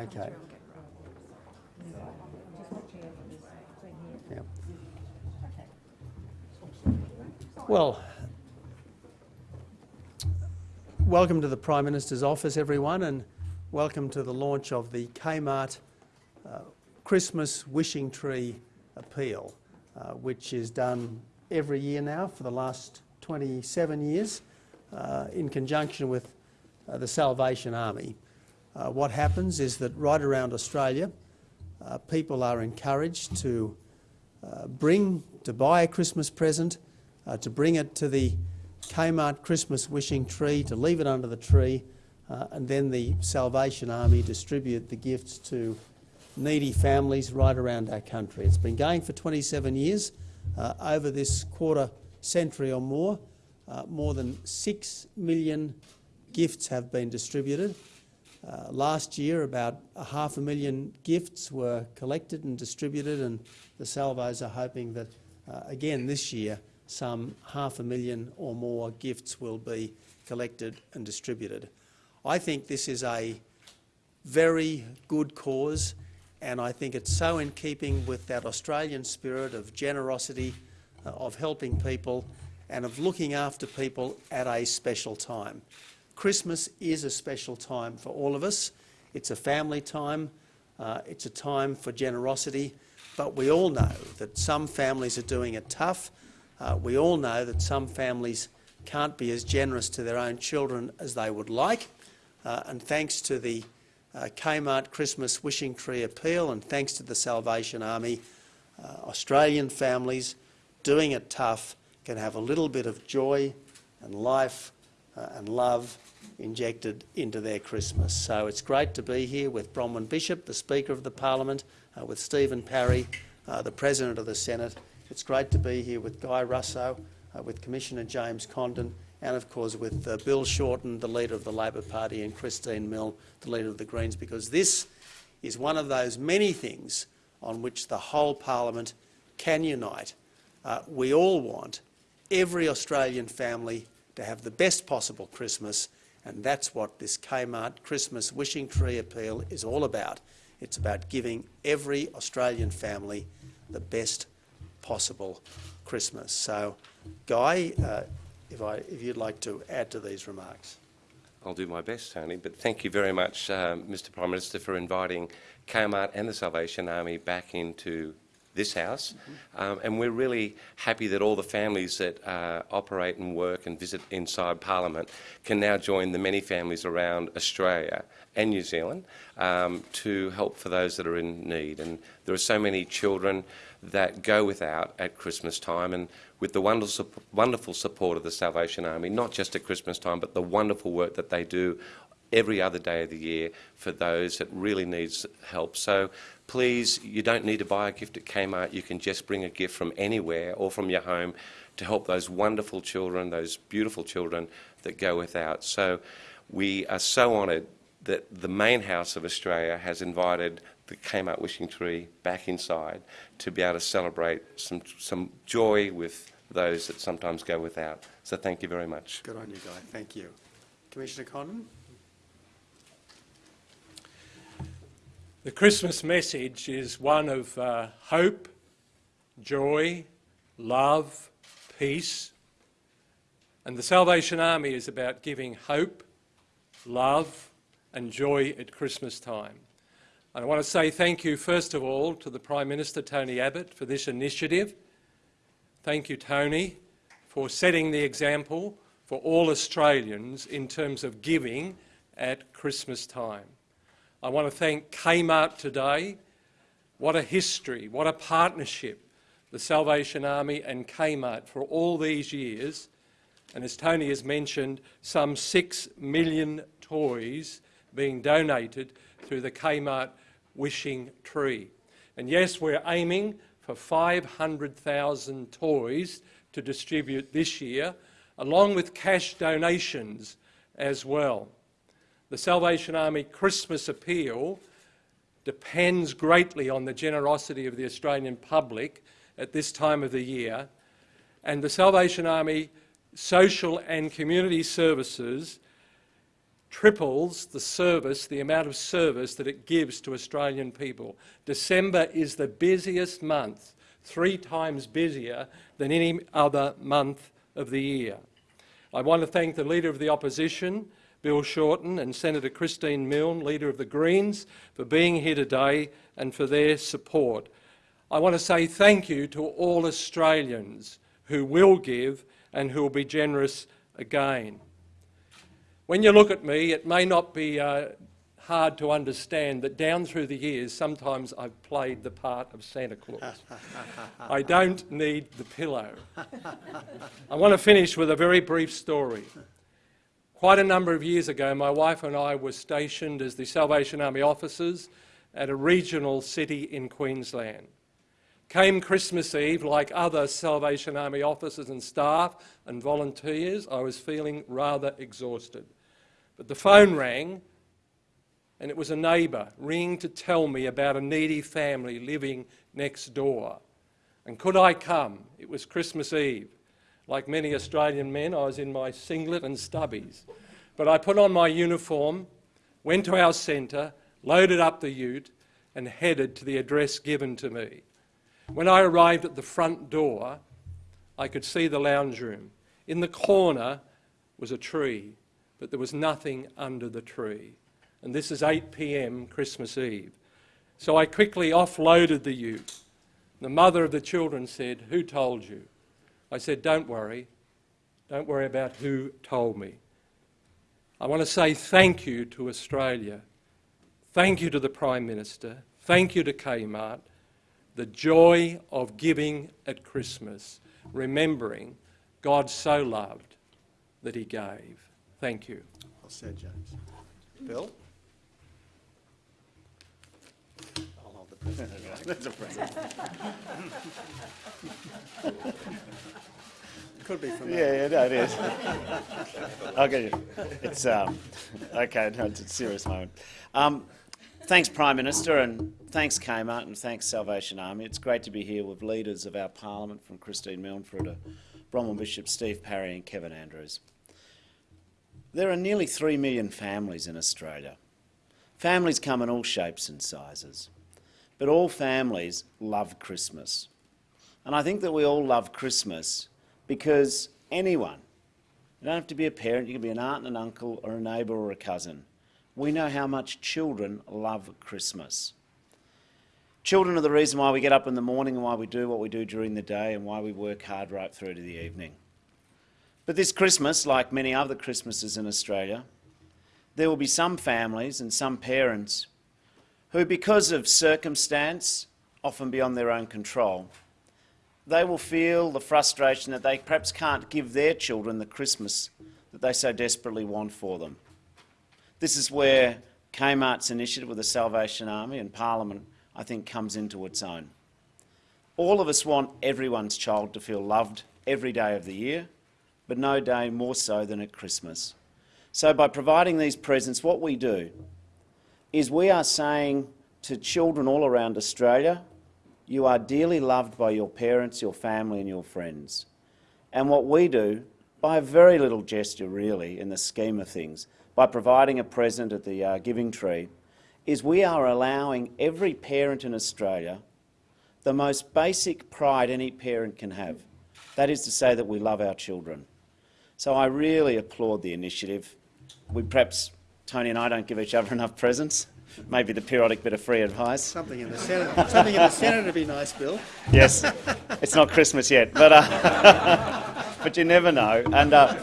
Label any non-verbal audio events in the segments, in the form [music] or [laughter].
Okay. Yep. Well, welcome to the Prime Minister's office, everyone, and welcome to the launch of the Kmart uh, Christmas Wishing Tree Appeal, uh, which is done every year now for the last 27 years uh, in conjunction with uh, the Salvation Army. Uh, what happens is that right around Australia, uh, people are encouraged to uh, bring, to buy a Christmas present, uh, to bring it to the Kmart Christmas wishing tree, to leave it under the tree, uh, and then the Salvation Army distribute the gifts to needy families right around our country. It's been going for 27 years. Uh, over this quarter century or more, more than 6 million gifts have been distributed. Uh, last year, about a half a million gifts were collected and distributed, and the Salvos are hoping that, uh, again this year, some half a million or more gifts will be collected and distributed. I think this is a very good cause, and I think it's so in keeping with that Australian spirit of generosity, uh, of helping people, and of looking after people at a special time. Christmas is a special time for all of us. It's a family time, uh, it's a time for generosity, but we all know that some families are doing it tough. Uh, we all know that some families can't be as generous to their own children as they would like. Uh, and thanks to the uh, Kmart Christmas Wishing Tree Appeal and thanks to the Salvation Army, uh, Australian families doing it tough can have a little bit of joy and life uh, and love injected into their Christmas. So it's great to be here with Bronwyn Bishop, the Speaker of the Parliament, uh, with Stephen Parry, uh, the President of the Senate. It's great to be here with Guy Russo, uh, with Commissioner James Condon, and of course with uh, Bill Shorten, the leader of the Labor Party, and Christine Milne, the leader of the Greens, because this is one of those many things on which the whole Parliament can unite. Uh, we all want every Australian family to have the best possible Christmas, and that's what this Kmart Christmas Wishing Tree Appeal is all about. It's about giving every Australian family the best possible Christmas. So, Guy, uh, if, I, if you'd like to add to these remarks. I'll do my best, Tony, but thank you very much, uh, Mr Prime Minister, for inviting Kmart and the Salvation Army back into this House. Um, and we're really happy that all the families that uh, operate and work and visit inside Parliament can now join the many families around Australia and New Zealand um, to help for those that are in need. And there are so many children that go without at Christmas time and with the wonderful, wonderful support of the Salvation Army, not just at Christmas time, but the wonderful work that they do every other day of the year for those that really needs help. So please, you don't need to buy a gift at Kmart. You can just bring a gift from anywhere or from your home to help those wonderful children, those beautiful children that go without. So we are so honoured that the main house of Australia has invited the Kmart Wishing Tree back inside to be able to celebrate some, some joy with those that sometimes go without. So thank you very much. Good on you, Guy. Thank you. Commissioner Condon? The Christmas message is one of uh, hope, joy, love, peace. And the Salvation Army is about giving hope, love, and joy at Christmas time. And I want to say thank you, first of all, to the Prime Minister, Tony Abbott, for this initiative. Thank you, Tony, for setting the example for all Australians in terms of giving at Christmas time. I want to thank Kmart today. What a history, what a partnership, the Salvation Army and Kmart for all these years. And as Tony has mentioned, some six million toys being donated through the Kmart Wishing Tree. And yes, we're aiming for 500,000 toys to distribute this year, along with cash donations as well. The Salvation Army Christmas appeal depends greatly on the generosity of the Australian public at this time of the year, and the Salvation Army social and community services triples the service, the amount of service that it gives to Australian people. December is the busiest month, three times busier than any other month of the year. I want to thank the Leader of the Opposition, Bill Shorten, and Senator Christine Milne, Leader of the Greens, for being here today and for their support. I want to say thank you to all Australians who will give and who will be generous again. When you look at me, it may not be uh, hard to understand that down through the years, sometimes I've played the part of Santa Claus. I don't need the pillow. [laughs] I want to finish with a very brief story. Quite a number of years ago, my wife and I were stationed as the Salvation Army officers at a regional city in Queensland. Came Christmas Eve, like other Salvation Army officers and staff and volunteers, I was feeling rather exhausted. But the phone rang, and it was a neighbour ringing to tell me about a needy family living next door. And could I come? It was Christmas Eve. Like many Australian men, I was in my singlet and stubbies. But I put on my uniform, went to our centre, loaded up the ute, and headed to the address given to me. When I arrived at the front door, I could see the lounge room. In the corner was a tree, but there was nothing under the tree. And this is 8 p.m. Christmas Eve. So I quickly offloaded the ute. The mother of the children said, Who told you? I said, Don't worry. Don't worry about who told me. I want to say thank you to Australia. Thank you to the Prime Minister. Thank you to Kmart the joy of giving at Christmas, remembering God so loved that he gave. Thank you. Well said, James. Bill? I'll hold the present. That's a. [laughs] Could be from Yeah, yeah, no, it is. You. It's um, okay. No, it's a serious moment. Um, thanks, Prime Minister, and thanks, Kmart, and thanks, Salvation Army. It's great to be here with leaders of our Parliament, from Christine Milne to Bronwyn Bishop, Steve Parry, and Kevin Andrews. There are nearly three million families in Australia. Families come in all shapes and sizes, but all families love Christmas. And I think that we all love Christmas because anyone, you don't have to be a parent, you can be an aunt and an uncle or a neighbour or a cousin. We know how much children love Christmas. Children are the reason why we get up in the morning and why we do what we do during the day and why we work hard right through to the evening. But this Christmas, like many other Christmases in Australia, there will be some families and some parents who, because of circumstance, often beyond their own control, they will feel the frustration that they perhaps can't give their children the Christmas that they so desperately want for them. This is where Kmart's initiative with the Salvation Army and Parliament, I think, comes into its own. All of us want everyone's child to feel loved every day of the year, but no day more so than at Christmas. So by providing these presents, what we do is we are saying to children all around Australia, you are dearly loved by your parents, your family and your friends. And what we do, by a very little gesture really in the scheme of things, by providing a present at the uh, Giving Tree, is we are allowing every parent in Australia the most basic pride any parent can have. That is to say that we love our children. So I really applaud the initiative. We perhaps, Tony and I don't give each other enough presents maybe the periodic bit of free advice. Something in the Senate, something in the Senate would be nice, Bill. Yes, it's not Christmas yet, but uh, [laughs] but you never know. And uh,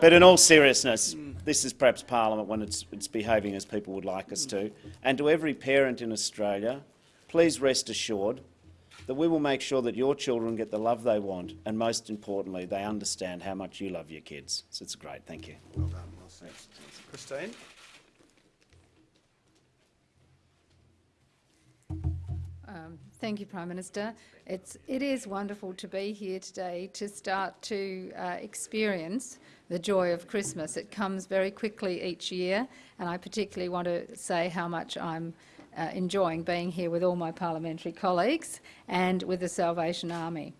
but in all seriousness, this is perhaps Parliament when it's it's behaving as people would like us to. And to every parent in Australia, please rest assured that we will make sure that your children get the love they want, and most importantly, they understand how much you love your kids. So it's great. Thank you. Well done, well said. Christine? Um, thank you, Prime Minister. It's, it is wonderful to be here today to start to uh, experience the joy of Christmas. It comes very quickly each year, and I particularly want to say how much I'm uh, enjoying being here with all my parliamentary colleagues and with the Salvation Army.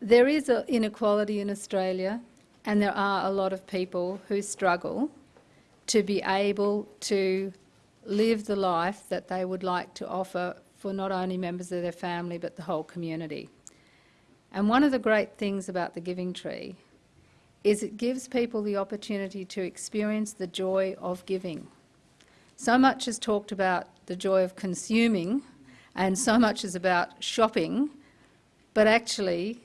There is an inequality in Australia, and there are a lot of people who struggle to be able to live the life that they would like to offer for not only members of their family but the whole community. And one of the great things about the Giving Tree is it gives people the opportunity to experience the joy of giving. So much is talked about the joy of consuming, and so much is about shopping, but actually,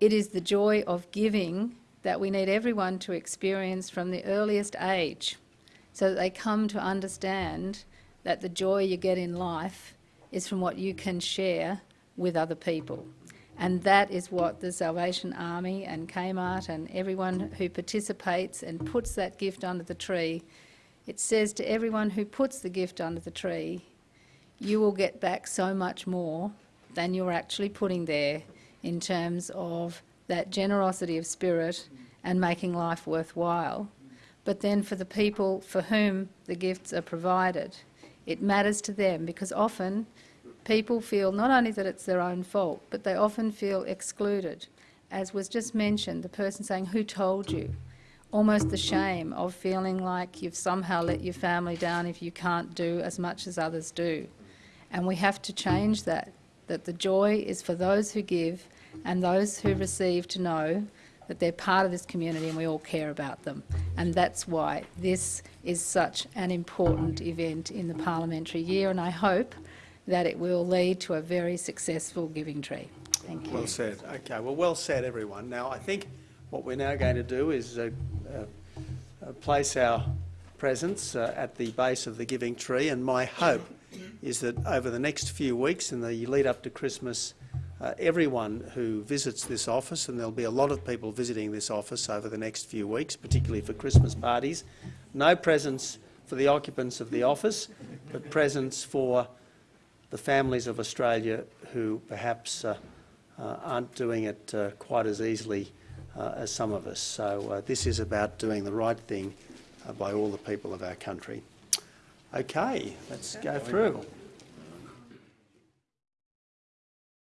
it is the joy of giving that we need everyone to experience from the earliest age so that they come to understand that the joy you get in life is from what you can share with other people. And that is what the Salvation Army and Kmart and everyone who participates and puts that gift under the tree, it says to everyone who puts the gift under the tree, you will get back so much more than you're actually putting there in terms of that generosity of spirit and making life worthwhile. But then for the people for whom the gifts are provided, it matters to them because often people feel not only that it's their own fault, but they often feel excluded. As was just mentioned, the person saying, Who told you? Almost the shame of feeling like you've somehow let your family down if you can't do as much as others do. And we have to change that, that the joy is for those who give and those who receive to know that they're part of this community and we all care about them. And that's why this is such an important event in the parliamentary year and I hope that it will lead to a very successful giving tree. Thank you. Well said. Okay, well, well said, everyone. Now, I think what we're now going to do is uh, uh, place our presents uh, at the base of the giving tree, and my hope is that over the next few weeks, in the lead up to Christmas, uh, everyone who visits this office, and there'll be a lot of people visiting this office over the next few weeks, particularly for Christmas parties, no presents for the occupants of the office, but presents for the families of Australia who perhaps uh, uh, aren't doing it uh, quite as easily uh, as some of us. So uh, this is about doing the right thing uh, by all the people of our country. Okay, let's go through.